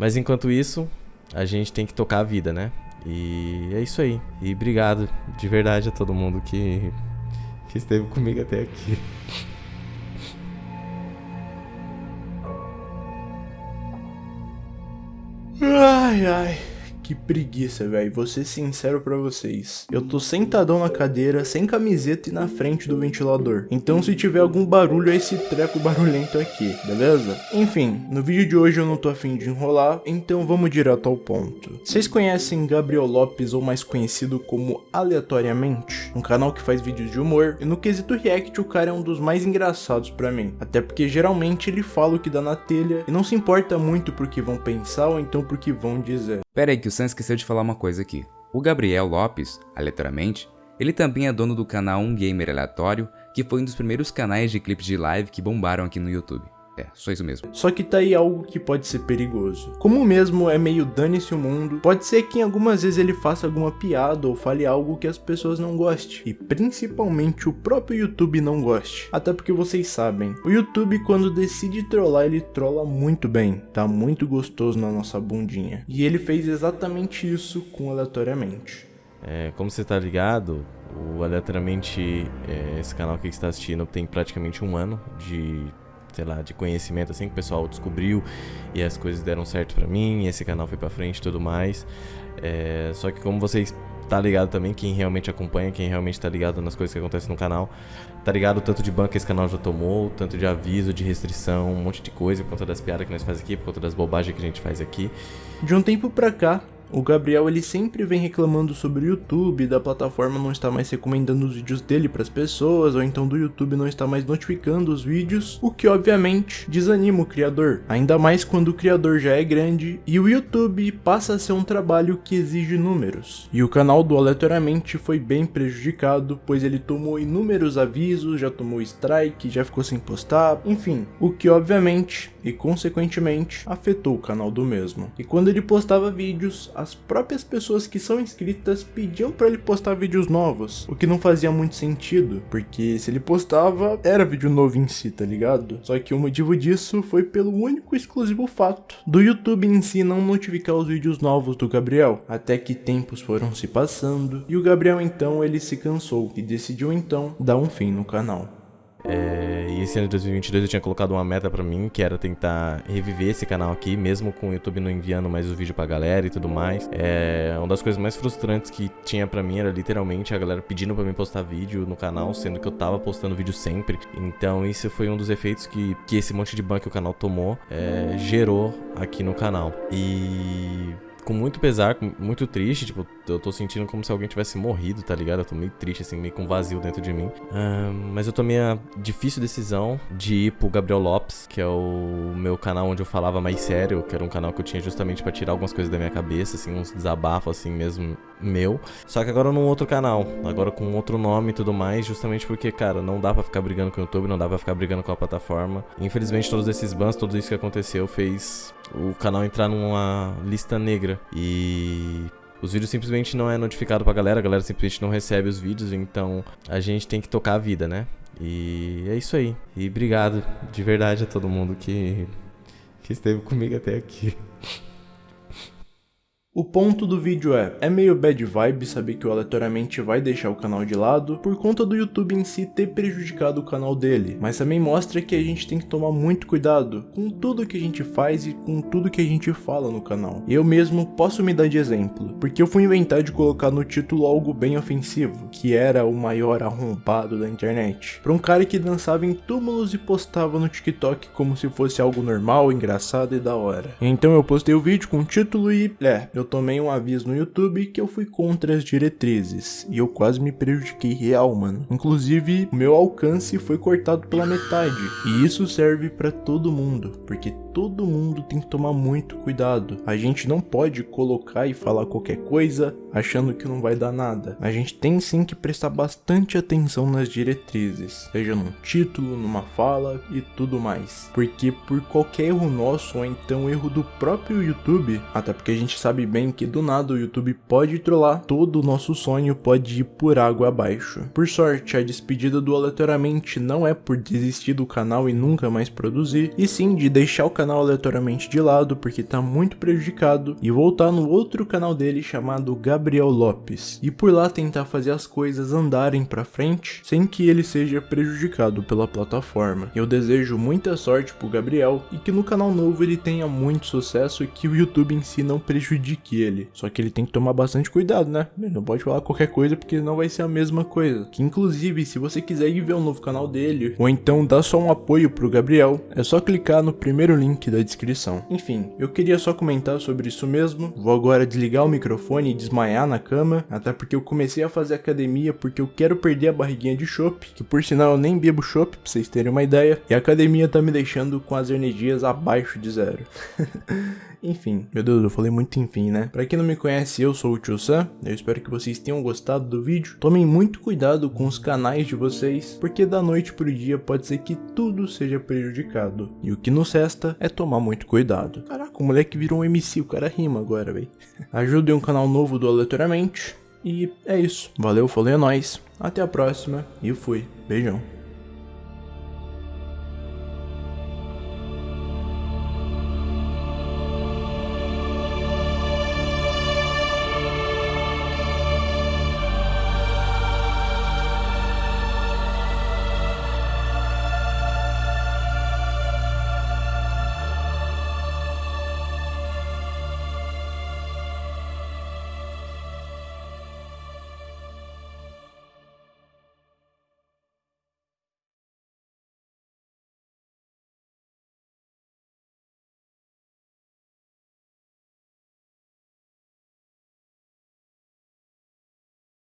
Mas enquanto isso, a gente tem que tocar a vida, né? E é isso aí. E obrigado de verdade a todo mundo que, que esteve comigo até aqui. Ai, ai. Que preguiça, velho. Vou ser sincero pra vocês. Eu tô sentadão na cadeira, sem camiseta e na frente do ventilador. Então se tiver algum barulho, é esse treco barulhento aqui, beleza? Enfim, no vídeo de hoje eu não tô afim de enrolar, então vamos direto ao ponto. Vocês conhecem Gabriel Lopes, ou mais conhecido como Aleatoriamente? Um canal que faz vídeos de humor, e no quesito react o cara é um dos mais engraçados pra mim. Até porque geralmente ele fala o que dá na telha, e não se importa muito por que vão pensar ou então por que vão dizer. Pera aí que o Sam esqueceu de falar uma coisa aqui. O Gabriel Lopes, aleatoriamente, ele também é dono do canal Um Gamer Aleatório, que foi um dos primeiros canais de clipes de live que bombaram aqui no YouTube. É, só isso mesmo. Só que tá aí algo que pode ser perigoso. Como mesmo é meio dane-se o mundo, pode ser que em algumas vezes ele faça alguma piada ou fale algo que as pessoas não gostem. E principalmente o próprio YouTube não goste. Até porque vocês sabem, o YouTube quando decide trollar, ele trola muito bem. Tá muito gostoso na nossa bundinha. E ele fez exatamente isso com aleatoriamente. É, como você tá ligado, o Aleatoriamente, é, esse canal que você está assistindo, tem praticamente um ano de sei lá, de conhecimento assim que o pessoal descobriu e as coisas deram certo para mim, esse canal foi para frente e tudo mais. É, só que como vocês tá ligado também, quem realmente acompanha, quem realmente tá ligado nas coisas que acontecem no canal, tá ligado o tanto de banco que esse canal já tomou, tanto de aviso, de restrição, um monte de coisa por conta das piadas que nós fazemos aqui, por conta das bobagens que a gente faz aqui. De um tempo pra cá, o Gabriel ele sempre vem reclamando sobre o YouTube, da plataforma não está mais recomendando os vídeos dele para as pessoas, ou então do YouTube não está mais notificando os vídeos, o que obviamente desanima o criador, ainda mais quando o criador já é grande e o YouTube passa a ser um trabalho que exige números. E o canal do Aleatoriamente foi bem prejudicado, pois ele tomou inúmeros avisos, já tomou strike, já ficou sem postar, enfim, o que obviamente e consequentemente afetou o canal do mesmo. E quando ele postava vídeos, as próprias pessoas que são inscritas pediam para ele postar vídeos novos, o que não fazia muito sentido, porque se ele postava, era vídeo novo em si, tá ligado? Só que o motivo disso foi pelo único exclusivo fato do YouTube em si não notificar os vídeos novos do Gabriel, até que tempos foram se passando, e o Gabriel então ele se cansou e decidiu então dar um fim no canal. É, e esse ano de 2022 eu tinha colocado uma meta pra mim, que era tentar reviver esse canal aqui, mesmo com o YouTube não enviando mais o vídeo pra galera e tudo mais. É, uma das coisas mais frustrantes que tinha pra mim era literalmente a galera pedindo pra mim postar vídeo no canal, sendo que eu tava postando vídeo sempre. Então isso foi um dos efeitos que, que esse monte de ban que o canal tomou é, gerou aqui no canal. E com muito pesar, muito triste, tipo, eu tô sentindo como se alguém tivesse morrido, tá ligado? Eu tô meio triste, assim, meio com vazio dentro de mim. Mas eu tomei a difícil decisão de ir pro Gabriel Lopes, que é o meu canal onde eu falava mais sério, que era um canal que eu tinha justamente para tirar algumas coisas da minha cabeça, assim, uns desabafos, assim, mesmo meu. Só que agora num outro canal, agora com outro nome e tudo mais, justamente porque, cara, não dá para ficar brigando com o YouTube, não dá para ficar brigando com a plataforma. Infelizmente, todos esses bans, tudo isso que aconteceu fez o canal entrar numa lista negra. E os vídeos simplesmente não é notificado pra galera, a galera simplesmente não recebe os vídeos, então a gente tem que tocar a vida, né? E é isso aí. E obrigado de verdade a todo mundo que, que esteve comigo até aqui. O ponto do vídeo é, é meio bad vibe saber que o aleatoriamente vai deixar o canal de lado por conta do YouTube em si ter prejudicado o canal dele, mas também mostra que a gente tem que tomar muito cuidado com tudo que a gente faz e com tudo que a gente fala no canal. Eu mesmo posso me dar de exemplo, porque eu fui inventar de colocar no título algo bem ofensivo, que era o maior arrombado da internet, pra um cara que dançava em túmulos e postava no TikTok como se fosse algo normal, engraçado e da hora. Então eu postei o vídeo com o título e, é, eu tomei um aviso no YouTube que eu fui contra as diretrizes. E eu quase me prejudiquei real, mano. Inclusive, meu alcance foi cortado pela metade. E isso serve para todo mundo, porque todo mundo tem que tomar muito cuidado. A gente não pode colocar e falar qualquer coisa achando que não vai dar nada. A gente tem sim que prestar bastante atenção nas diretrizes, seja num título, numa fala e tudo mais. Porque por qualquer erro nosso ou então erro do próprio YouTube, até porque a gente sabe bem que do nada o YouTube pode trollar, todo o nosso sonho pode ir por água abaixo. Por sorte, a despedida do aleatoriamente não é por desistir do canal e nunca mais produzir, e sim de deixar o canal aleatoriamente de lado porque tá muito prejudicado e voltar no outro canal dele chamado Gabriel Lopes, e por lá tentar fazer as coisas andarem pra frente sem que ele seja prejudicado pela plataforma. Eu desejo muita sorte pro Gabriel e que no canal novo ele tenha muito sucesso e que o YouTube em si não prejudique ele. Só que ele tem que tomar bastante cuidado, né? Ele não pode falar qualquer coisa porque não vai ser a mesma coisa. Que inclusive, se você quiser ir ver o novo canal dele, ou então dar só um apoio pro Gabriel, é só clicar no primeiro link da descrição. Enfim, eu queria só comentar sobre isso mesmo. Vou agora desligar o microfone e desmaiar na cama, até porque eu comecei a fazer academia porque eu quero perder a barriguinha de chopp, que por sinal eu nem bebo chopp, pra vocês terem uma ideia, e a academia tá me deixando com as energias abaixo de zero. enfim, meu Deus, eu falei muito enfim, né? Pra quem não me conhece, eu sou o Tio Sam, eu espero que vocês tenham gostado do vídeo. Tomem muito cuidado com os canais de vocês, porque da noite pro dia pode ser que tudo seja prejudicado. E o que nos resta é tomar muito cuidado. Caraca, o moleque virou um MC, o cara rima agora, véi. Ajudem um canal novo do Aleatoriamente. E é isso. Valeu, falou, é nóis. Até a próxima e fui. Beijão.